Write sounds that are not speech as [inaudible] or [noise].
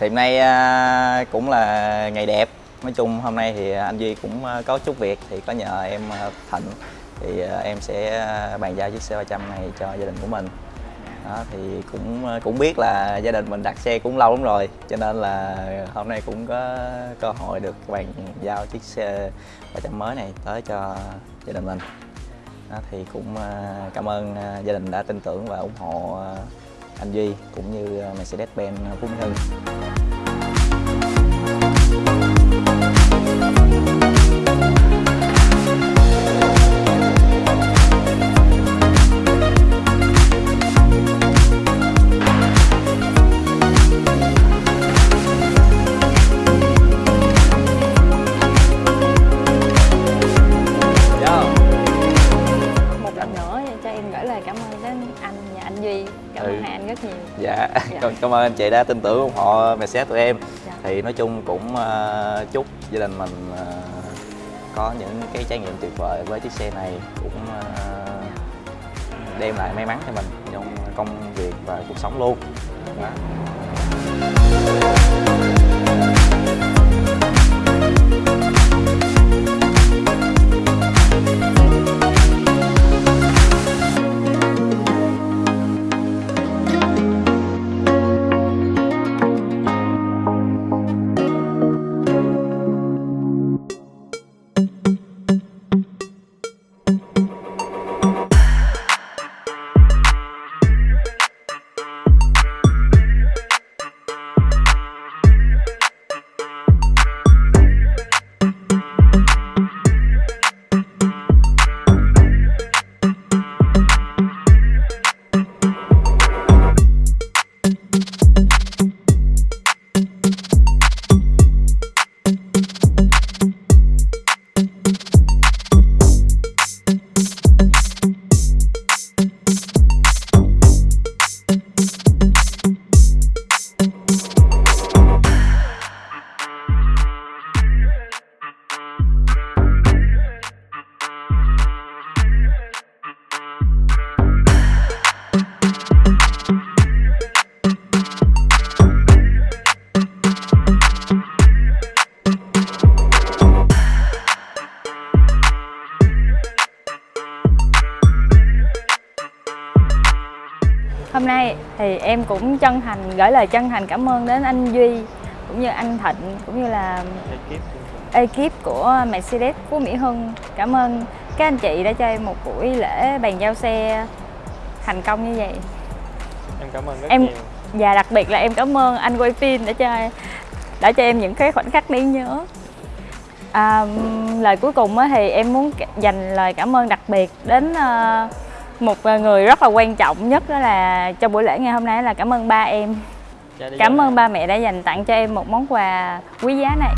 thì hôm nay à, cũng là ngày đẹp. Nói chung hôm nay thì anh duy cũng à, có chút việc thì có nhờ em à, thịnh. Thì em sẽ bàn giao chiếc xe 300 này cho gia đình của mình. Đó thì cũng cũng biết là gia đình mình đặt xe cũng lâu lắm rồi cho nên là hôm nay cũng có cơ hội được bàn giao chiếc xe 300 mới này tới cho gia đình mình. Đó, thì cũng cảm ơn gia đình đã tin tưởng và ủng hộ anh Duy cũng như ờ, Mercedes-Benz ờ, Phú Mỹ Hưng. Cho em gửi lời cảm ơn đến anh và anh Duy cảm ơn Ừ. hai anh rất nhiều Dạ, Dạ. [laughs] cảm, ơn anh chị đã tin tưởng ủng hộ Mercedes tụi em Dạ. Thì nói chung cũng ờ, chúc gia đình mình ờ, có những cái trải nghiệm tuyệt vời với chiếc xe này Cũng ờ, đem lại may mắn cho mình trong công việc và cuộc sống luôn Đó. Hôm nay thì em cũng chân thành gửi lời chân thành cảm ơn đến anh Duy cũng như anh Thịnh cũng như là ekip. của Mercedes Phú Mỹ Hưng. Cảm ơn các anh chị đã cho em một buổi lễ bàn giao xe thành công như vậy. Em cảm ơn rất Em- nhiều. và đặc biệt là em cảm ơn anh quay phim đã cho đã cho em những cái khoảnh khắc đáng nhớ. À, lời cuối cùng thì em muốn dành lời cảm ơn đặc biệt đến ờ, một người rất là quan trọng nhất đó là cho buổi lễ ngày hôm nay là cảm ơn ba em. Dạ, cảm ơn ba mẹ đã dành tặng cho em một món quà quý giá này